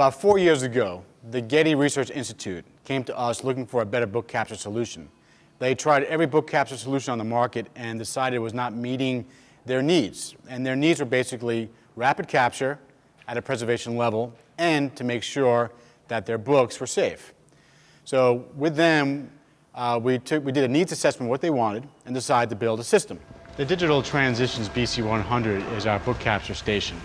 About four years ago, the Getty Research Institute came to us looking for a better book capture solution. They tried every book capture solution on the market and decided it was not meeting their needs. And their needs were basically rapid capture at a preservation level and to make sure that their books were safe. So with them, uh, we, took, we did a needs assessment of what they wanted and decided to build a system. The Digital Transitions BC100 is our book capture station.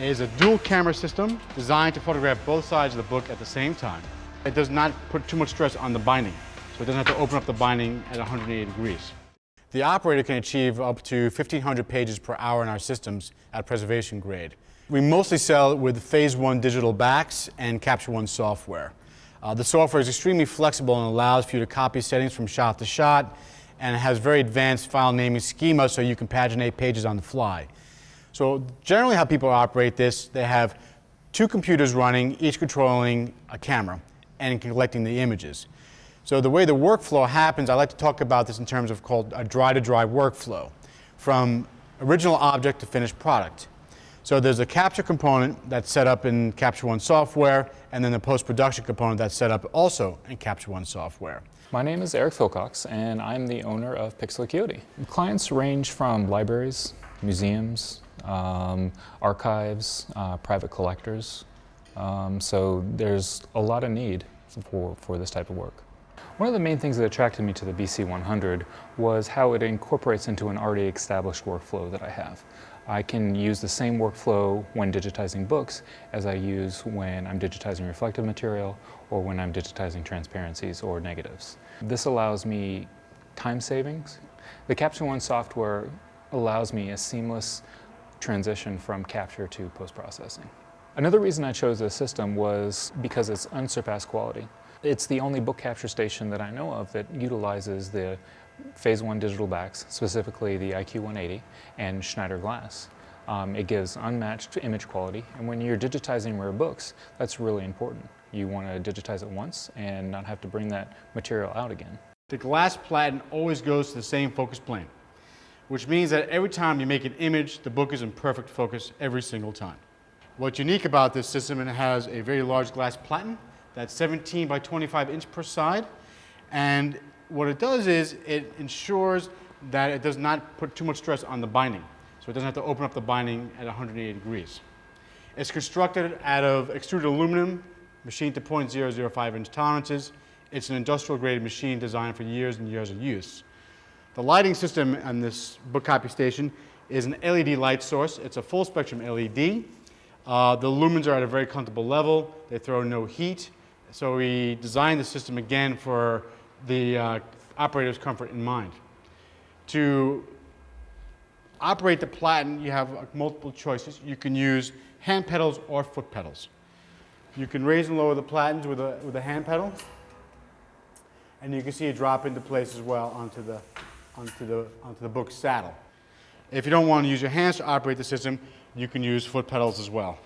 Is a dual camera system designed to photograph both sides of the book at the same time. It does not put too much stress on the binding, so it doesn't have to open up the binding at 180 degrees. The operator can achieve up to 1,500 pages per hour in our systems at preservation grade. We mostly sell with Phase 1 digital backs and Capture One software. Uh, the software is extremely flexible and allows for you to copy settings from shot to shot and it has very advanced file naming schema so you can paginate pages on the fly. So generally how people operate this, they have two computers running, each controlling a camera and collecting the images. So the way the workflow happens, I like to talk about this in terms of called a dry-to-dry workflow, from original object to finished product. So there's a capture component that's set up in Capture One software, and then the post-production component that's set up also in Capture One software. My name is Eric Philcox, and I'm the owner of Pixel Acuity. Clients range from libraries, museums, um, archives, uh, private collectors. Um, so there's a lot of need for, for this type of work. One of the main things that attracted me to the BC100 was how it incorporates into an already established workflow that I have. I can use the same workflow when digitizing books as I use when I'm digitizing reflective material or when I'm digitizing transparencies or negatives. This allows me time savings. The Capture One software allows me a seamless transition from capture to post-processing. Another reason I chose this system was because it's unsurpassed quality. It's the only book capture station that I know of that utilizes the Phase 1 digital backs, specifically the IQ180 and Schneider glass. Um, it gives unmatched image quality, and when you're digitizing rare books, that's really important. You want to digitize it once and not have to bring that material out again. The glass platen always goes to the same focus plane, which means that every time you make an image, the book is in perfect focus every single time. What's unique about this system, it has a very large glass platen that's 17 by 25 inch per side, and what it does is it ensures that it does not put too much stress on the binding. So it doesn't have to open up the binding at 180 degrees. It's constructed out of extruded aluminum, machined to 0.005 inch tolerances. It's an industrial grade machine designed for years and years of use. The lighting system on this book copy station is an LED light source. It's a full spectrum LED. Uh, the lumens are at a very comfortable level. They throw no heat. So we designed the system again for the uh, operator's comfort in mind. To operate the platen, you have uh, multiple choices. You can use hand pedals or foot pedals. You can raise and lower the platens with a, with a hand pedal. And you can see it drop into place as well onto the, onto, the, onto the book saddle. If you don't want to use your hands to operate the system, you can use foot pedals as well.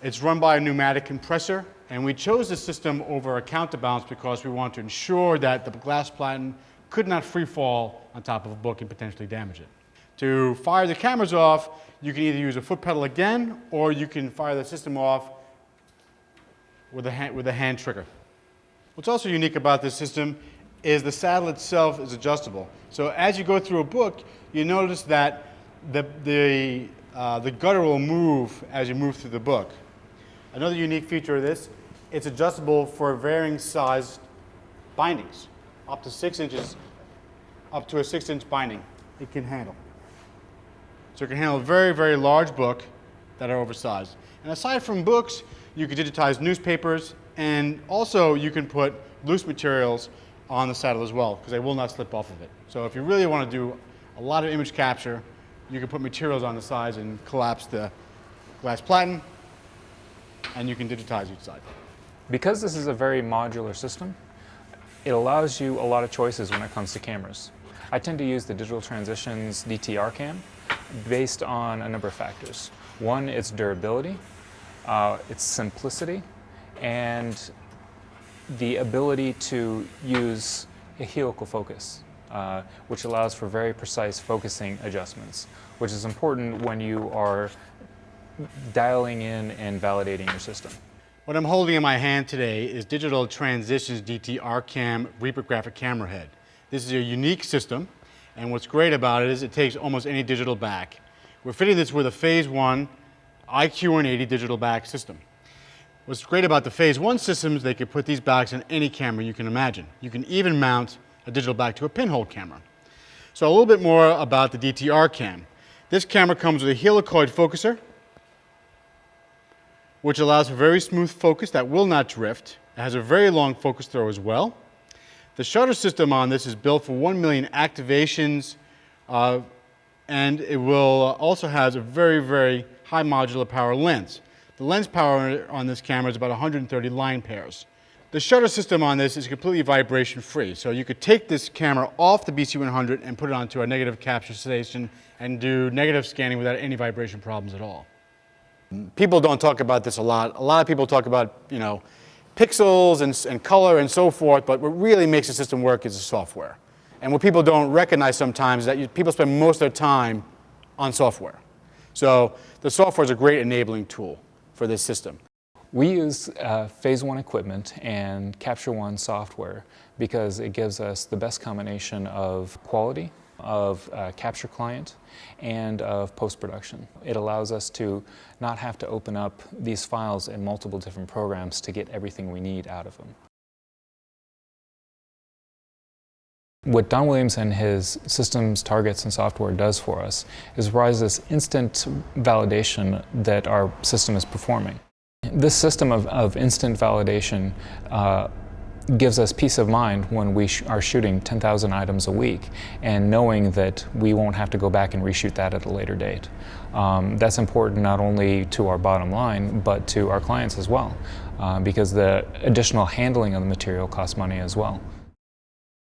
It's run by a pneumatic compressor, and we chose this system over a counterbalance because we want to ensure that the glass platen could not free fall on top of a book and potentially damage it. To fire the cameras off, you can either use a foot pedal again, or you can fire the system off with a hand, with a hand trigger. What's also unique about this system is the saddle itself is adjustable. So as you go through a book, you notice that the, the, uh, the gutter will move as you move through the book. Another unique feature of this, it's adjustable for varying sized bindings, up to six inches, up to a six inch binding it can handle. So it can handle a very, very large book that are oversized. And aside from books, you can digitize newspapers and also you can put loose materials on the saddle as well because they will not slip off of it. So if you really want to do a lot of image capture, you can put materials on the sides and collapse the glass platen and you can digitize each side. Because this is a very modular system, it allows you a lot of choices when it comes to cameras. I tend to use the Digital Transitions DT RCam based on a number of factors. One, its durability, uh, its simplicity, and the ability to use a helical focus. uh, which allows for very precise focusing adjustments, which is important when you are dialing in and validating your system. What I'm holding in my hand today is Digital Transitions DT RCam Reaper graphic camera head. This is a unique system, and what's great about it is it takes almost any digital back. We're fitting this with a Phase 1 IQ180 digital back system. What's great about the Phase 1 systems, they could put these backs on any camera you can imagine. You can even mount a digital back to a pinhole camera. So a little bit more about the DT RCam. This camera comes with a helicoid focuser, which allows for very smooth focus that will not drift. It has a very long focus throw as well. The shutter system on this is built for 1 million activations, uh, and it will also has a very, very high modular power lens. The lens power on this camera is about 130 line pairs. The shutter system on this is completely vibration free, so you could take this camera off the BC100 and put it onto a negative capture station and do negative scanning without any vibration problems at all. People don't talk about this a lot. A lot of people talk about, you know, pixels and, and color and so forth, but what really makes the system work is the software. And what people don't recognize sometimes is that you, people spend most of their time on software. So the software is a great enabling tool for this system. We use uh, Phase 1 equipment and Capture One software because it gives us the best combination of quality, of uh, capture client, and of post-production. It allows us to not have to open up these files in multiple different programs to get everything we need out of them. What Don Williams and his systems, targets, and software does for us is provides this instant validation that our system is performing. This system of, of instant validation uh, gives us peace of mind when we sh are shooting 10,000 items a week and knowing that we won't have to go back and reshoot that at a later date. Um, that's important not only to our bottom line, but to our clients as well, uh, because the additional handling of the material costs money as well.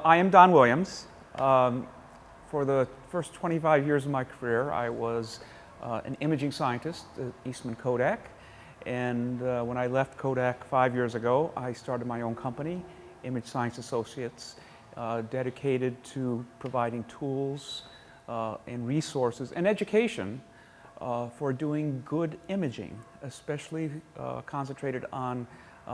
I am Don Williams. Um, for the first 25 years of my career, I was uh, an imaging scientist at Eastman Kodak. And uh, when I left Kodak five years ago, I started my own company, Image Science Associates, uh, dedicated to providing tools uh, and resources and education uh, for doing good imaging, especially uh, concentrated on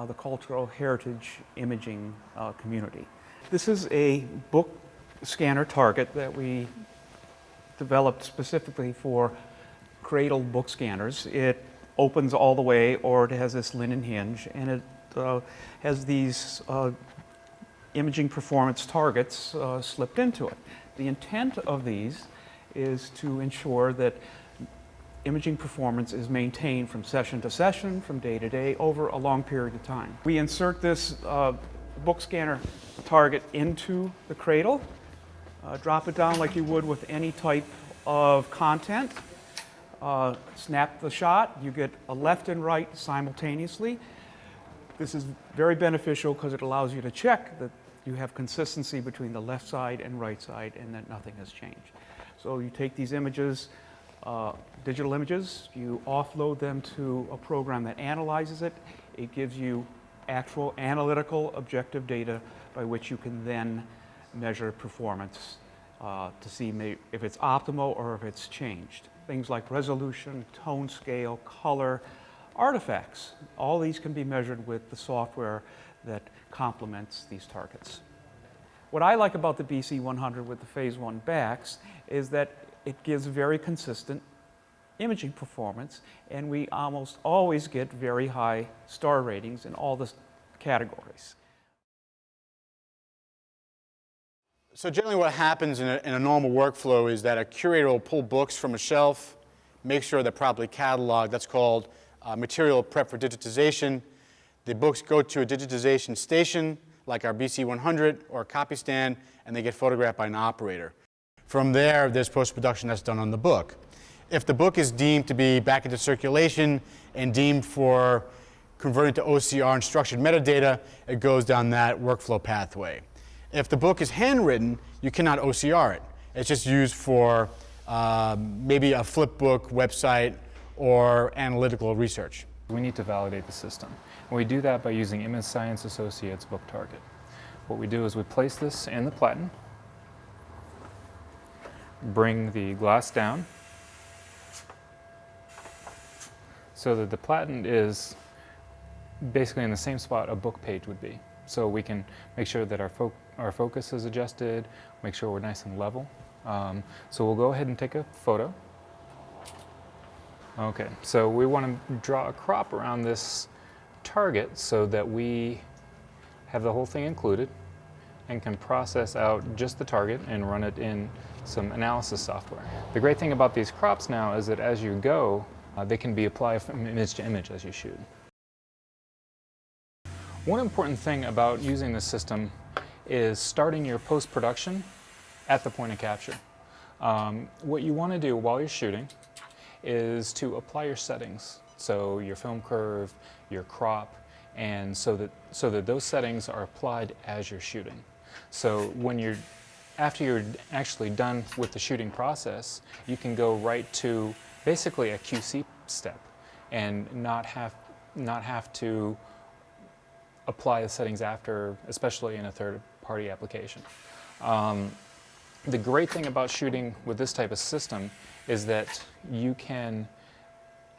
the cultural heritage imaging community. This is a book scanner target that we developed specifically for cradle book scanners. It opens all the way or it has this linen hinge and it uh, has these uh, imaging performance targets uh, slipped into it. The intent of these is to ensure that imaging performance is maintained from session to session, from day to day, over a long period of time. We insert this book scanner target into the cradle, uh, drop it down like you would with any type of content, uh, snap the shot, you get a left and right simultaneously. This is very beneficial because it allows you to check that you have consistency between the left side and right side and that nothing has changed. So you take these images, uh, digital images, you offload them to a program that analyzes it. It gives you actual analytical objective data by which you can then measure performance uh, to see if it's optimal or if it's changed. Things like resolution, tone scale, color, artifacts, all these can be measured with the software that complements these targets. What I like about the BC100 with the phase one backs is that it gives very consistent imaging performance, and we almost always get very high star ratings in all the categories. So generally what happens in a, in a, normal workflow is that a curator will pull books from a shelf, make sure they're properly cataloged. That's called uh, material prep for digitization. The books go to a digitization station like our BC100 or a copy stand and they get photographed by an operator. From there, there's post-production that's done on the book. If the book is deemed to be back into circulation and deemed for converting to OCR and structured metadata, it goes down that workflow pathway. If the book is handwritten, you cannot OCR it. It's just used for uh, maybe a flipbook website or analytical research. We need to validate the system. And we do that by using Image Science Associates Book Target. What we do is we place this in the platen, bring the glass down so that the platen is basically in the same spot a book page would be. So we can make sure that our, fo our focus is adjusted, make sure we're nice and level. Um, so we'll go ahead and take a photo. Okay, so we want to draw a crop around this target so that we have the whole thing included and can process out just the target and run it in some analysis software. The great thing about these crops now is that as you go, uh, they can be applied from image to image as you shoot. One important thing about using this system is starting your post-production at the point of capture. Um, what you want to do while you're shooting is to apply your settings. So your film curve, your crop, and so that, so that those settings are applied as you're shooting. So when you're, after you're actually done with the shooting process, you can go right to basically a QC step and not have, not have to apply the settings after, especially in a third-party application. Um, the great thing about shooting with this type of system is that you can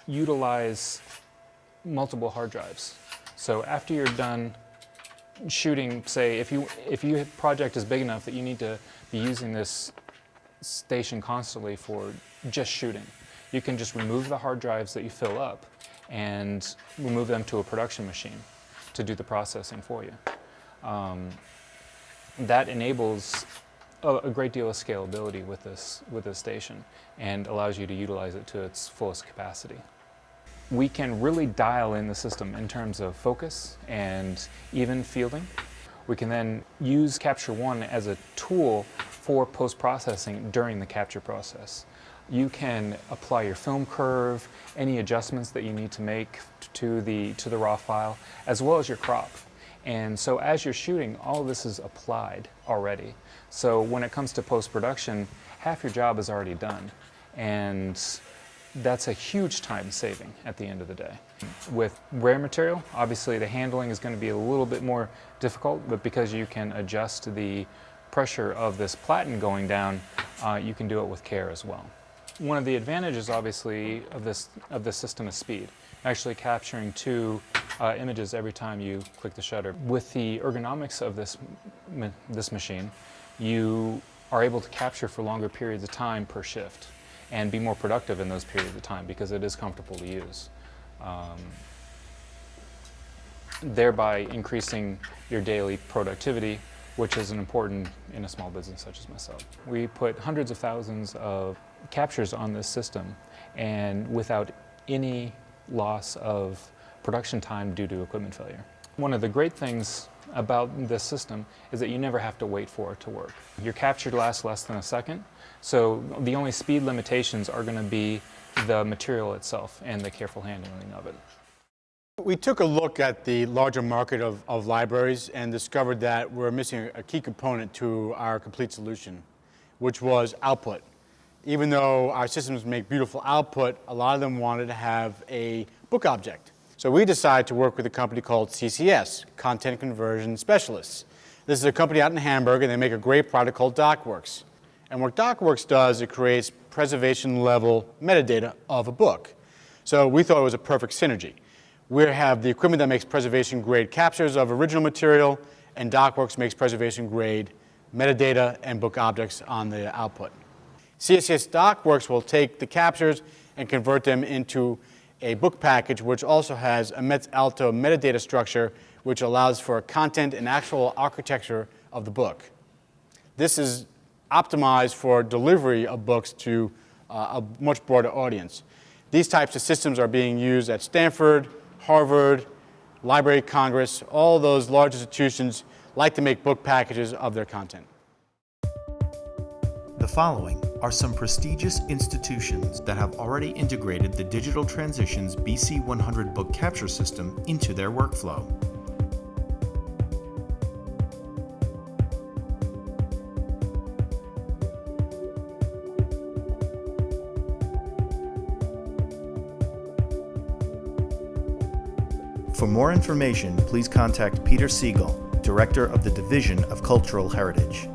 utilize multiple hard drives. So after you're done shooting, say, if you if your project is big enough that you need to be using this station constantly for just shooting, you can just remove the hard drives that you fill up and remove them to a production machine to do the processing for you. Um, that enables a, a, great deal of scalability with this, with this station and allows you to utilize it to its fullest capacity. We can really dial in the system in terms of focus and even fielding. We can then use Capture One as a tool for post-processing during the capture process. You can apply your film curve, any adjustments that you need to make to the, to the raw file, as well as your crop. And so as you're shooting, all this is applied already. So when it comes to post-production, half your job is already done. And that's a huge time saving at the end of the day. With rare material, obviously the handling is going to be a little bit more difficult, but because you can adjust the pressure of this platen going down, uh, you can do it with care as well. One of the advantages, obviously, of this, of this system is speed. Actually capturing two uh, images every time you click the shutter. With the ergonomics of this, ma this machine, you are able to capture for longer periods of time per shift and be more productive in those periods of time because it is comfortable to use. Um, thereby increasing your daily productivity which is an important in a small business such as myself. We put hundreds of thousands of captures on this system and without any loss of production time due to equipment failure. One of the great things about this system is that you never have to wait for it to work. Your capture lasts less than a second, so the only speed limitations are going to be the material itself and the careful handling of it. We took a look at the larger market of, of libraries and discovered that we're missing a key component to our complete solution, which was output. Even though our systems make beautiful output, a lot of them wanted to have a book object. So we decided to work with a company called CCS, Content Conversion Specialists. This is a company out in Hamburg and they make a great product called DocWorks. And what DocWorks does, it creates preservation level metadata of a book. So we thought it was a perfect synergy. We have the equipment that makes preservation grade captures of original material, and DocWorks makes preservation grade metadata and book objects on the output. CCS DocWorks will take the captures and convert them into a book package which also has a METS-ALTO metadata structure which allows for content and actual architecture of the book. This is optimized for delivery of books to uh, a much broader audience. These types of systems are being used at Stanford, Harvard, Library of Congress, all those large institutions like to make book packages of their content. The following are some prestigious institutions that have already integrated the Digital Transitions BC100 book capture system into their workflow. For more information, please contact Peter Siegel, Director of the Division of Cultural Heritage.